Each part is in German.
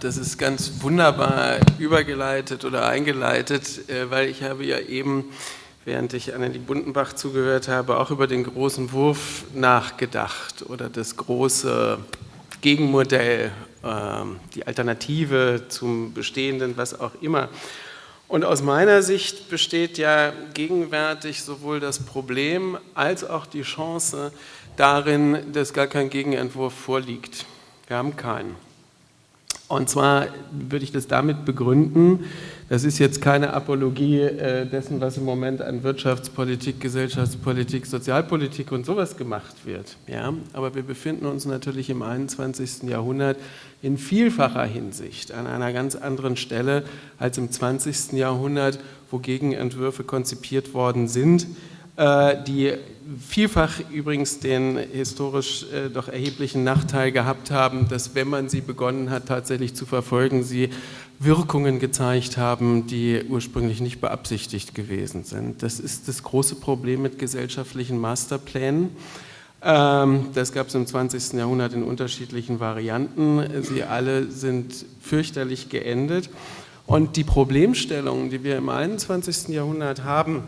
Das ist ganz wunderbar übergeleitet oder eingeleitet, äh, weil ich habe ja eben, während ich Annelie Bundenbach zugehört habe, auch über den großen Wurf nachgedacht oder das große Gegenmodell, ähm, die Alternative zum Bestehenden, was auch immer. Und aus meiner Sicht besteht ja gegenwärtig sowohl das Problem als auch die Chance darin, dass gar kein Gegenentwurf vorliegt. Wir haben keinen. Und zwar würde ich das damit begründen, das ist jetzt keine Apologie äh, dessen, was im Moment an Wirtschaftspolitik, Gesellschaftspolitik, Sozialpolitik und sowas gemacht wird. Ja? Aber wir befinden uns natürlich im 21. Jahrhundert in vielfacher Hinsicht an einer ganz anderen Stelle als im 20. Jahrhundert, wo Gegenentwürfe konzipiert worden sind, die vielfach übrigens den historisch äh, doch erheblichen Nachteil gehabt haben, dass wenn man sie begonnen hat tatsächlich zu verfolgen, sie Wirkungen gezeigt haben, die ursprünglich nicht beabsichtigt gewesen sind. Das ist das große Problem mit gesellschaftlichen Masterplänen. Ähm, das gab es im 20. Jahrhundert in unterschiedlichen Varianten. Sie alle sind fürchterlich geendet. Und die Problemstellungen, die wir im 21. Jahrhundert haben,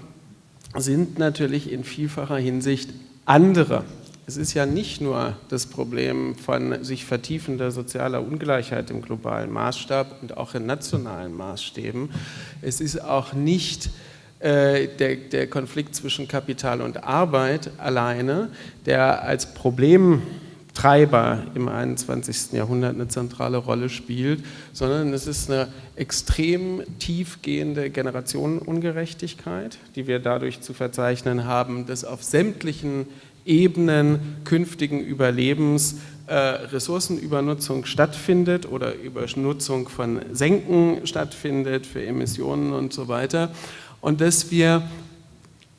sind natürlich in vielfacher Hinsicht andere. Es ist ja nicht nur das Problem von sich vertiefender sozialer Ungleichheit im globalen Maßstab und auch in nationalen Maßstäben. Es ist auch nicht äh, der, der Konflikt zwischen Kapital und Arbeit alleine, der als Problem Treiber im 21. Jahrhundert eine zentrale Rolle spielt, sondern es ist eine extrem tiefgehende Generationenungerechtigkeit, die wir dadurch zu verzeichnen haben, dass auf sämtlichen Ebenen künftigen Überlebens äh, Ressourcenübernutzung stattfindet oder Übernutzung von Senken stattfindet für Emissionen und so weiter und dass wir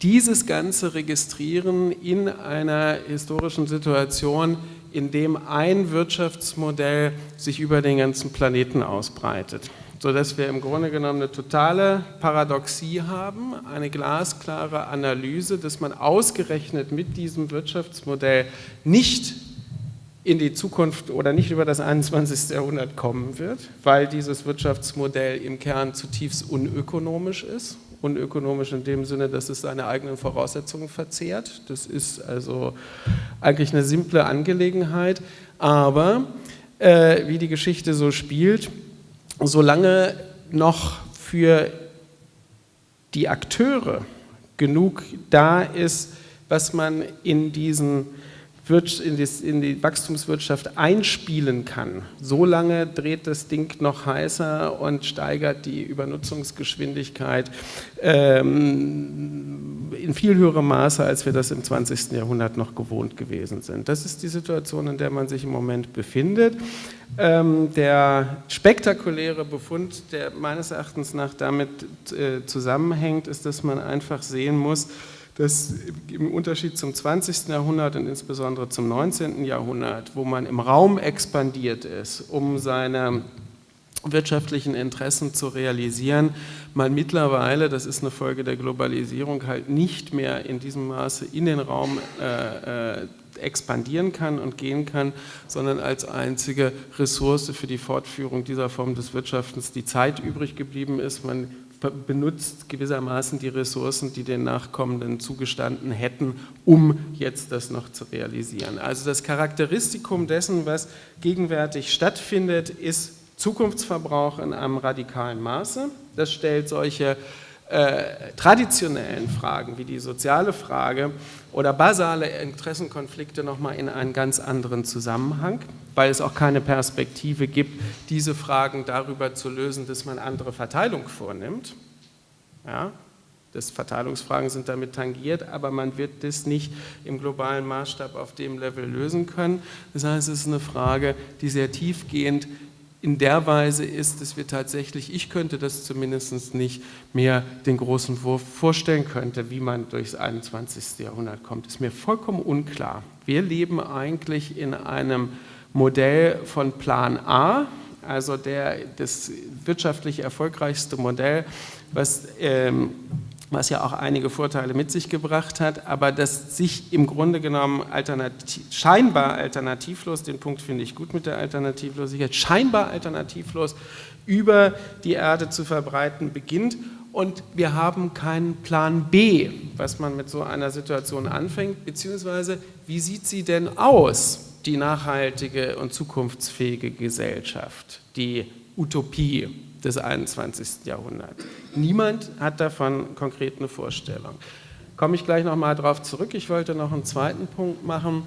dieses Ganze registrieren in einer historischen Situation, in dem ein Wirtschaftsmodell sich über den ganzen Planeten ausbreitet, sodass wir im Grunde genommen eine totale Paradoxie haben, eine glasklare Analyse, dass man ausgerechnet mit diesem Wirtschaftsmodell nicht in die Zukunft oder nicht über das 21. Jahrhundert kommen wird, weil dieses Wirtschaftsmodell im Kern zutiefst unökonomisch ist unökonomisch in dem Sinne, dass es seine eigenen Voraussetzungen verzehrt. Das ist also eigentlich eine simple Angelegenheit, aber äh, wie die Geschichte so spielt, solange noch für die Akteure genug da ist, was man in diesen in die, Wachstumswirtschaft einspielen kann, solange dreht das Ding noch heißer und steigert die Übernutzungsgeschwindigkeit ähm, in viel höherem Maße, als wir das im 20. Jahrhundert noch gewohnt gewesen sind. Das ist die Situation, in der man sich im Moment befindet. Ähm, der spektakuläre Befund, der meines Erachtens nach damit äh, zusammenhängt, ist, dass man einfach sehen muss, dass im Unterschied zum 20. Jahrhundert und insbesondere zum 19. Jahrhundert, wo man im Raum expandiert ist, um seine wirtschaftlichen Interessen zu realisieren, man mittlerweile, das ist eine Folge der Globalisierung, halt nicht mehr in diesem Maße in den Raum äh, äh, expandieren kann und gehen kann, sondern als einzige Ressource für die Fortführung dieser Form des Wirtschaftens die Zeit übrig geblieben ist. Man benutzt gewissermaßen die Ressourcen, die den Nachkommenden zugestanden hätten, um jetzt das noch zu realisieren. Also das Charakteristikum dessen, was gegenwärtig stattfindet, ist Zukunftsverbrauch in einem radikalen Maße. Das stellt solche äh, traditionellen Fragen wie die soziale Frage oder basale Interessenkonflikte nochmal in einen ganz anderen Zusammenhang, weil es auch keine Perspektive gibt, diese Fragen darüber zu lösen, dass man andere Verteilung vornimmt. Ja, das Verteilungsfragen sind damit tangiert, aber man wird das nicht im globalen Maßstab auf dem Level lösen können. Das heißt, es ist eine Frage, die sehr tiefgehend in der Weise ist, dass wir tatsächlich, ich könnte das zumindest nicht mehr den großen Wurf vorstellen könnte, wie man durchs 21. Jahrhundert kommt, ist mir vollkommen unklar. Wir leben eigentlich in einem Modell von Plan A, also der, das wirtschaftlich erfolgreichste Modell, was ähm, was ja auch einige Vorteile mit sich gebracht hat, aber das sich im Grunde genommen alternativ, scheinbar alternativlos, den Punkt finde ich gut mit der Alternativlosigkeit, scheinbar alternativlos über die Erde zu verbreiten beginnt. Und wir haben keinen Plan B, was man mit so einer Situation anfängt, beziehungsweise wie sieht sie denn aus, die nachhaltige und zukunftsfähige Gesellschaft, die Utopie des 21. Jahrhunderts. Niemand hat davon konkret eine Vorstellung. Komme ich gleich nochmal darauf zurück. Ich wollte noch einen zweiten Punkt machen,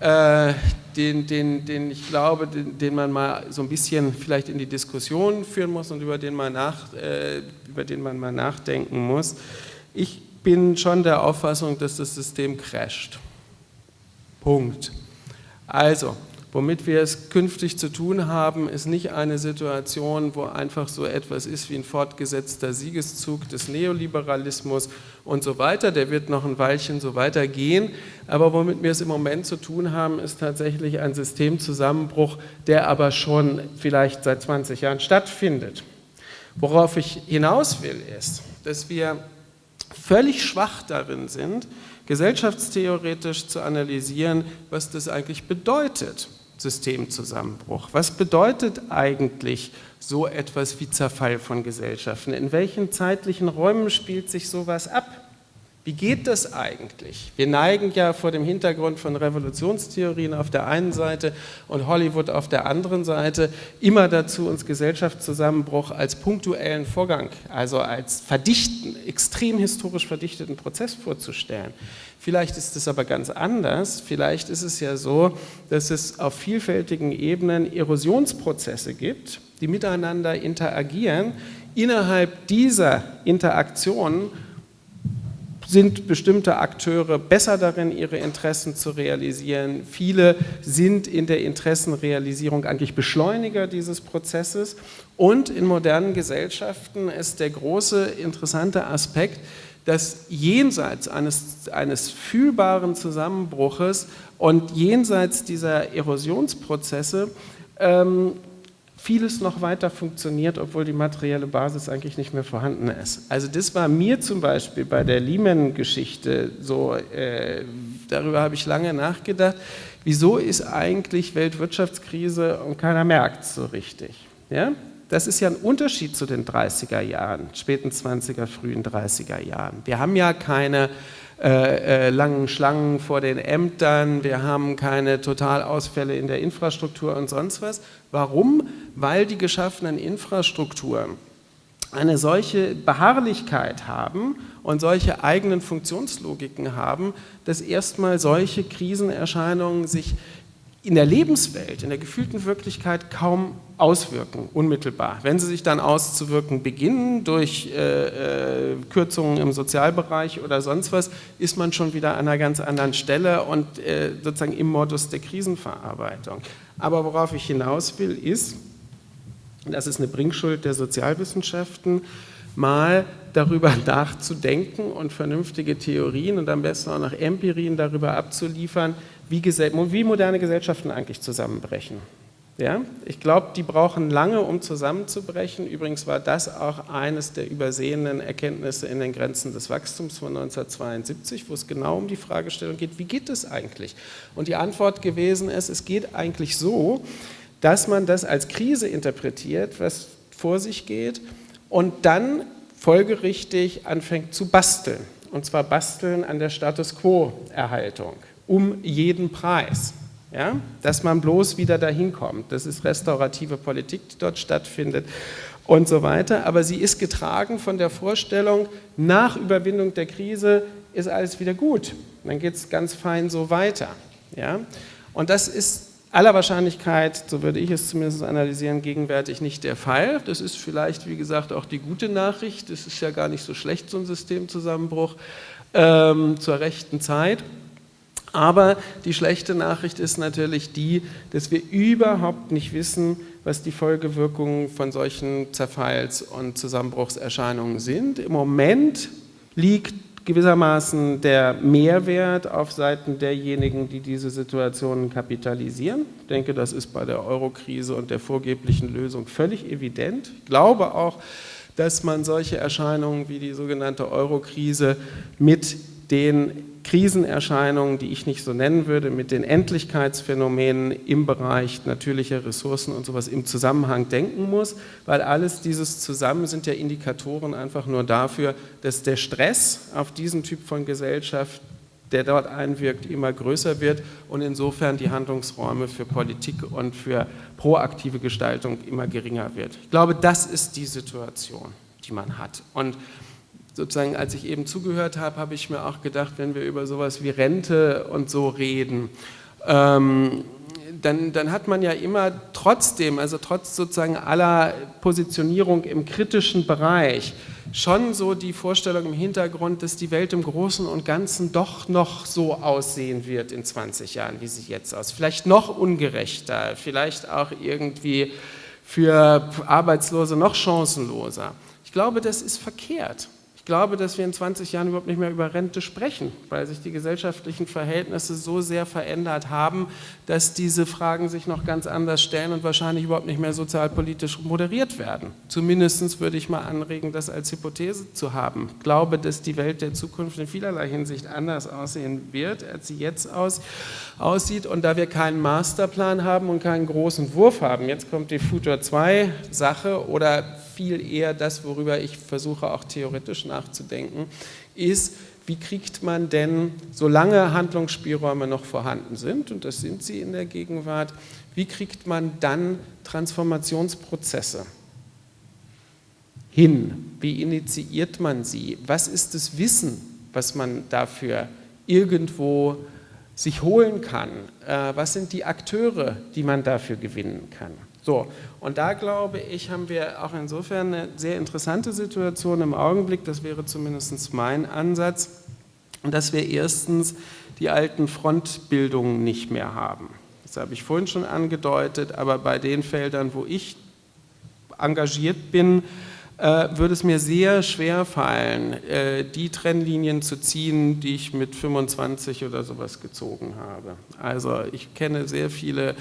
äh, den, den, den ich glaube, den, den, man mal so ein bisschen vielleicht in die Diskussion führen muss und über den, man nach, äh, über den man mal nachdenken muss. Ich bin schon der Auffassung, dass das System crasht. Punkt. Also, Womit wir es künftig zu tun haben, ist nicht eine Situation, wo einfach so etwas ist wie ein fortgesetzter Siegeszug des Neoliberalismus und so weiter. Der wird noch ein Weilchen so weitergehen. Aber womit wir es im Moment zu tun haben, ist tatsächlich ein Systemzusammenbruch, der aber schon vielleicht seit 20 Jahren stattfindet. Worauf ich hinaus will, ist, dass wir völlig schwach darin sind, gesellschaftstheoretisch zu analysieren, was das eigentlich bedeutet. Systemzusammenbruch. Was bedeutet eigentlich so etwas wie Zerfall von Gesellschaften? In welchen zeitlichen Räumen spielt sich sowas ab? Wie geht das eigentlich? Wir neigen ja vor dem Hintergrund von Revolutionstheorien auf der einen Seite und Hollywood auf der anderen Seite immer dazu, uns Gesellschaftszusammenbruch als punktuellen Vorgang, also als verdichten, extrem historisch verdichteten Prozess vorzustellen. Vielleicht ist es aber ganz anders. Vielleicht ist es ja so, dass es auf vielfältigen Ebenen Erosionsprozesse gibt, die miteinander interagieren. Innerhalb dieser Interaktion sind bestimmte Akteure besser darin, ihre Interessen zu realisieren. Viele sind in der Interessenrealisierung eigentlich Beschleuniger dieses Prozesses. Und in modernen Gesellschaften ist der große interessante Aspekt, dass jenseits eines, eines fühlbaren Zusammenbruches und jenseits dieser Erosionsprozesse ähm, vieles noch weiter funktioniert, obwohl die materielle Basis eigentlich nicht mehr vorhanden ist. Also das war mir zum Beispiel bei der Lehman-Geschichte so, äh, darüber habe ich lange nachgedacht, wieso ist eigentlich Weltwirtschaftskrise und keiner merkt es so richtig. Ja? Das ist ja ein Unterschied zu den 30er Jahren, späten 20er, frühen 30er Jahren. Wir haben ja keine äh, äh, langen Schlangen vor den Ämtern, wir haben keine Totalausfälle in der Infrastruktur und sonst was. Warum? Weil die geschaffenen Infrastrukturen eine solche Beharrlichkeit haben und solche eigenen Funktionslogiken haben, dass erstmal solche Krisenerscheinungen sich in der Lebenswelt, in der gefühlten Wirklichkeit kaum auswirken, unmittelbar. Wenn sie sich dann auszuwirken beginnen durch äh, äh, Kürzungen im Sozialbereich oder sonst was, ist man schon wieder an einer ganz anderen Stelle und äh, sozusagen im Modus der Krisenverarbeitung. Aber worauf ich hinaus will, ist, das ist eine Bringschuld der Sozialwissenschaften, mal darüber nachzudenken und vernünftige Theorien und am besten auch noch Empirien darüber abzuliefern, wie, wie moderne Gesellschaften eigentlich zusammenbrechen. Ja? Ich glaube, die brauchen lange, um zusammenzubrechen. Übrigens war das auch eines der übersehenen Erkenntnisse in den Grenzen des Wachstums von 1972, wo es genau um die Fragestellung geht, wie geht es eigentlich? Und die Antwort gewesen ist, es geht eigentlich so, dass man das als Krise interpretiert, was vor sich geht, und dann folgerichtig anfängt zu basteln. Und zwar basteln an der Status Quo-Erhaltung um jeden Preis. Ja? Dass man bloß wieder dahin kommt. Das ist restaurative Politik, die dort stattfindet und so weiter. Aber sie ist getragen von der Vorstellung, nach Überwindung der Krise ist alles wieder gut. Dann geht es ganz fein so weiter. Ja? Und das ist aller Wahrscheinlichkeit, so würde ich es zumindest analysieren, gegenwärtig nicht der Fall. Das ist vielleicht, wie gesagt, auch die gute Nachricht. Es ist ja gar nicht so schlecht, so ein Systemzusammenbruch ähm, zur rechten Zeit. Aber die schlechte Nachricht ist natürlich die, dass wir überhaupt nicht wissen, was die Folgewirkungen von solchen Zerfalls- und Zusammenbruchserscheinungen sind. Im Moment liegt gewissermaßen der Mehrwert auf Seiten derjenigen, die diese Situationen kapitalisieren. Ich denke, das ist bei der Eurokrise und der vorgeblichen Lösung völlig evident. Ich glaube auch, dass man solche Erscheinungen wie die sogenannte Euro-Krise mit den Krisenerscheinungen, die ich nicht so nennen würde, mit den Endlichkeitsphänomenen im Bereich natürlicher Ressourcen und sowas im Zusammenhang denken muss, weil alles dieses zusammen sind ja Indikatoren einfach nur dafür, dass der Stress auf diesen Typ von Gesellschaft, der dort einwirkt, immer größer wird und insofern die Handlungsräume für Politik und für proaktive Gestaltung immer geringer wird. Ich glaube, das ist die Situation, die man hat. Und sozusagen, als ich eben zugehört habe, habe ich mir auch gedacht, wenn wir über sowas wie Rente und so reden, ähm, dann, dann, hat man ja immer trotzdem, also trotz sozusagen aller Positionierung im kritischen Bereich, schon so die Vorstellung im Hintergrund, dass die Welt im Großen und Ganzen doch noch so aussehen wird in 20 Jahren, wie sie jetzt aussieht. Vielleicht noch ungerechter, vielleicht auch irgendwie für Arbeitslose noch chancenloser. Ich glaube, das ist verkehrt glaube, dass wir in 20 Jahren überhaupt nicht mehr über Rente sprechen, weil sich die gesellschaftlichen Verhältnisse so sehr verändert haben, dass diese Fragen sich noch ganz anders stellen und wahrscheinlich überhaupt nicht mehr sozialpolitisch moderiert werden. Zumindest würde ich mal anregen, das als Hypothese zu haben. Ich glaube, dass die Welt der Zukunft in vielerlei Hinsicht anders aussehen wird, als sie jetzt aus, aussieht. Und da wir keinen Masterplan haben und keinen großen Wurf haben, jetzt kommt die Future 2 Sache oder viel eher das, worüber ich versuche auch theoretisch nachzudenken, ist, wie kriegt man denn, solange Handlungsspielräume noch vorhanden sind, und das sind sie in der Gegenwart, wie kriegt man dann Transformationsprozesse hin? Wie initiiert man sie? Was ist das Wissen, was man dafür irgendwo sich holen kann? Äh, was sind die Akteure, die man dafür gewinnen kann? So, und da glaube ich, haben wir auch insofern eine sehr interessante Situation im Augenblick, das wäre zumindest mein Ansatz, dass wir erstens die alten Frontbildungen nicht mehr haben. Das habe ich vorhin schon angedeutet, aber bei den Feldern, wo ich engagiert bin, äh, würde es mir sehr schwer fallen, äh, die Trennlinien zu ziehen, die ich mit 25 oder sowas gezogen habe. Also ich kenne sehr viele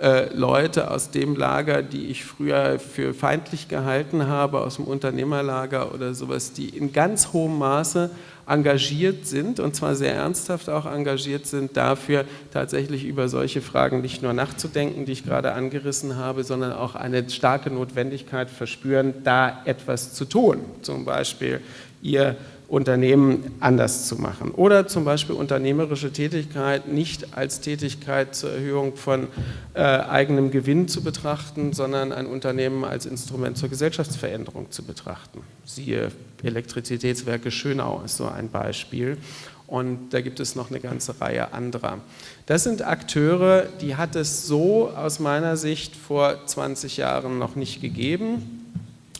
äh, Leute aus dem Lager, die ich früher für feindlich gehalten habe, aus dem Unternehmerlager oder sowas, die in ganz hohem Maße engagiert sind und zwar sehr ernsthaft auch engagiert sind, dafür tatsächlich über solche Fragen nicht nur nachzudenken, die ich gerade angerissen habe, sondern auch eine starke Notwendigkeit verspüren, da etwas zu tun. Zum Beispiel ihr Unternehmen anders zu machen. Oder zum Beispiel unternehmerische Tätigkeit nicht als Tätigkeit zur Erhöhung von äh, eigenem Gewinn zu betrachten, sondern ein Unternehmen als Instrument zur Gesellschaftsveränderung zu betrachten. Siehe Elektrizitätswerke Schönau ist so ein Beispiel. Und da gibt es noch eine ganze Reihe anderer. Das sind Akteure, die hat es so aus meiner Sicht vor 20 Jahren noch nicht gegeben.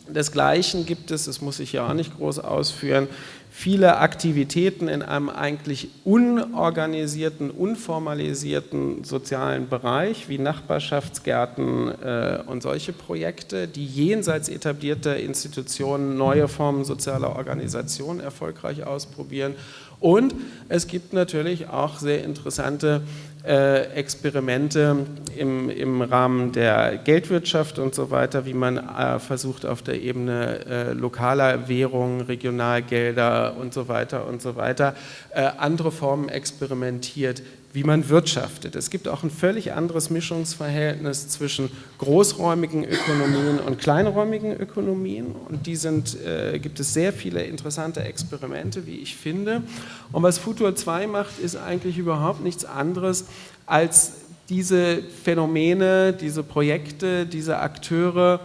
Desgleichen gibt es, das muss ich ja auch nicht groß ausführen, viele Aktivitäten in einem eigentlich unorganisierten, unformalisierten sozialen Bereich wie Nachbarschaftsgärten äh, und solche Projekte, die jenseits etablierter Institutionen neue Formen sozialer Organisation erfolgreich ausprobieren. Und es gibt natürlich auch sehr interessante Experimente im, im Rahmen der Geldwirtschaft und so weiter, wie man äh, versucht auf der Ebene äh, lokaler Währungen, Regionalgelder und so weiter und so weiter, äh, andere Formen experimentiert, wie man wirtschaftet. Es gibt auch ein völlig anderes Mischungsverhältnis zwischen großräumigen Ökonomien und kleinräumigen Ökonomien und die sind, äh, gibt es sehr viele interessante Experimente, wie ich finde. Und was Futur 2 macht, ist eigentlich überhaupt nichts anderes als diese Phänomene, diese Projekte, diese Akteure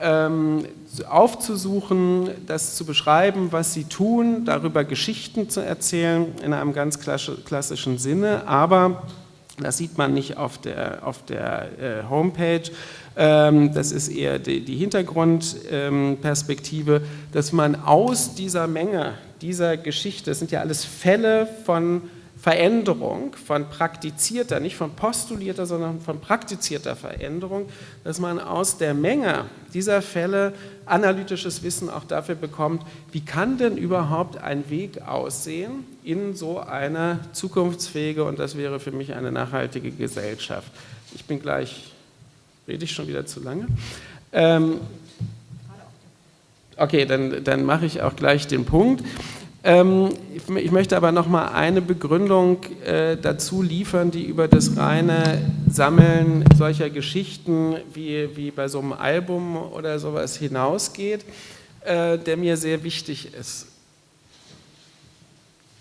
ähm, aufzusuchen, das zu beschreiben, was sie tun, darüber Geschichten zu erzählen in einem ganz klassischen Sinne, aber das sieht man nicht auf der, auf der äh, Homepage, ähm, das ist eher die, Hintergrundperspektive, ähm, dass man aus dieser Menge, dieser Geschichte, das sind ja alles Fälle von Veränderung, von praktizierter, nicht von postulierter, sondern von praktizierter Veränderung, dass man aus der Menge dieser Fälle analytisches Wissen auch dafür bekommt, wie kann denn überhaupt ein Weg aussehen in so eine zukunftsfähige, und das wäre für mich eine nachhaltige Gesellschaft. Ich bin gleich, rede ich schon wieder zu lange? Ähm, okay, dann, dann mache ich auch gleich den Punkt. Ähm, ich möchte aber noch mal eine Begründung äh, dazu liefern, die über das reine Sammeln solcher Geschichten wie, wie bei so einem Album oder sowas hinausgeht, äh, der mir sehr wichtig ist.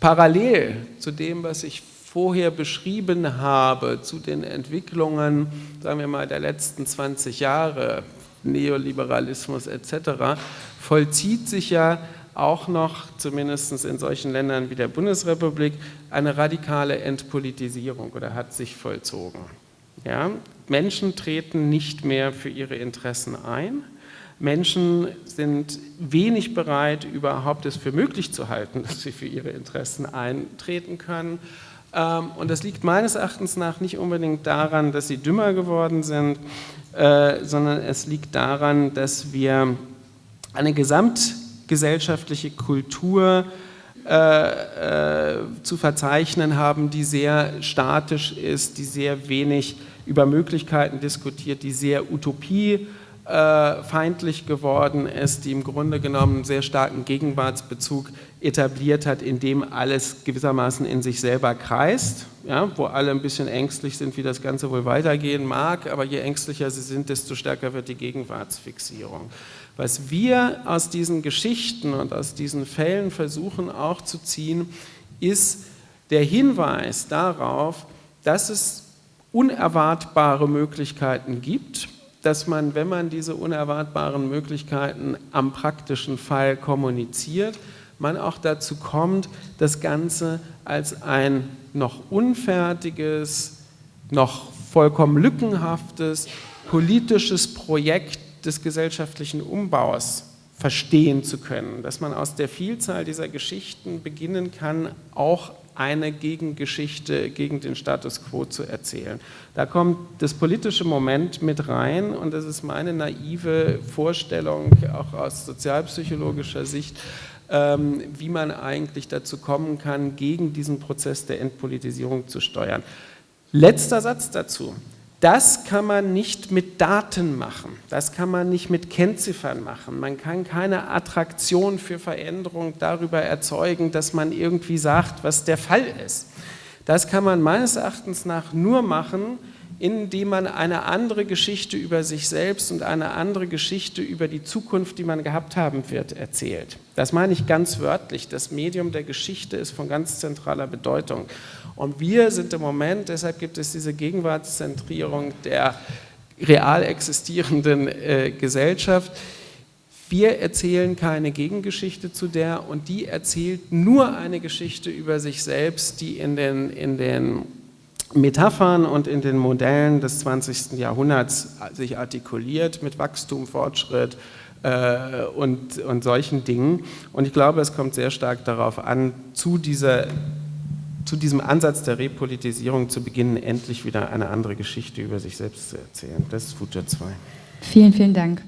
Parallel zu dem, was ich vorher beschrieben habe, zu den Entwicklungen, sagen wir mal, der letzten 20 Jahre, Neoliberalismus etc., vollzieht sich ja auch noch, zumindest in solchen Ländern wie der Bundesrepublik, eine radikale Entpolitisierung oder hat sich vollzogen. Ja? Menschen treten nicht mehr für ihre Interessen ein. Menschen sind wenig bereit, überhaupt es für möglich zu halten, dass sie für ihre Interessen eintreten können. Ähm, und das liegt meines Erachtens nach nicht unbedingt daran, dass sie dümmer geworden sind, äh, sondern es liegt daran, dass wir eine Gesamt gesellschaftliche Kultur äh, äh, zu verzeichnen haben, die sehr statisch ist, die sehr wenig über Möglichkeiten diskutiert, die sehr utopiefeindlich geworden ist, die im Grunde genommen einen sehr starken Gegenwartsbezug etabliert hat, in dem alles gewissermaßen in sich selber kreist, ja, wo alle ein bisschen ängstlich sind, wie das Ganze wohl weitergehen mag, aber je ängstlicher sie sind, desto stärker wird die Gegenwartsfixierung. Was wir aus diesen Geschichten und aus diesen Fällen versuchen auch zu ziehen, ist der Hinweis darauf, dass es unerwartbare Möglichkeiten gibt, dass man, wenn man diese unerwartbaren Möglichkeiten am praktischen Fall kommuniziert, man auch dazu kommt, das Ganze als ein noch unfertiges, noch vollkommen lückenhaftes politisches Projekt des gesellschaftlichen Umbaus verstehen zu können, dass man aus der Vielzahl dieser Geschichten beginnen kann, auch eine Gegengeschichte gegen den Status quo zu erzählen. Da kommt das politische Moment mit rein und das ist meine naive Vorstellung, auch aus sozialpsychologischer Sicht, ähm, wie man eigentlich dazu kommen kann, gegen diesen Prozess der Entpolitisierung zu steuern. Letzter Satz dazu. Das kann man nicht mit Daten machen, das kann man nicht mit Kennziffern machen. Man kann keine Attraktion für Veränderung darüber erzeugen, dass man irgendwie sagt, was der Fall ist. Das kann man meines Erachtens nach nur machen, indem man eine andere Geschichte über sich selbst und eine andere Geschichte über die Zukunft, die man gehabt haben wird, erzählt. Das meine ich ganz wörtlich. Das Medium der Geschichte ist von ganz zentraler Bedeutung. Und wir sind im Moment, deshalb gibt es diese Gegenwartszentrierung der real existierenden äh, Gesellschaft, wir erzählen keine Gegengeschichte zu der und die erzählt nur eine Geschichte über sich selbst, die in den, in den Metaphern und in den Modellen des 20. Jahrhunderts sich artikuliert mit Wachstum, Fortschritt äh, und, und solchen Dingen. Und ich glaube, es kommt sehr stark darauf an, zu dieser zu diesem Ansatz der Repolitisierung zu beginnen, endlich wieder eine andere Geschichte über sich selbst zu erzählen. Das ist Future 2. Vielen, vielen Dank.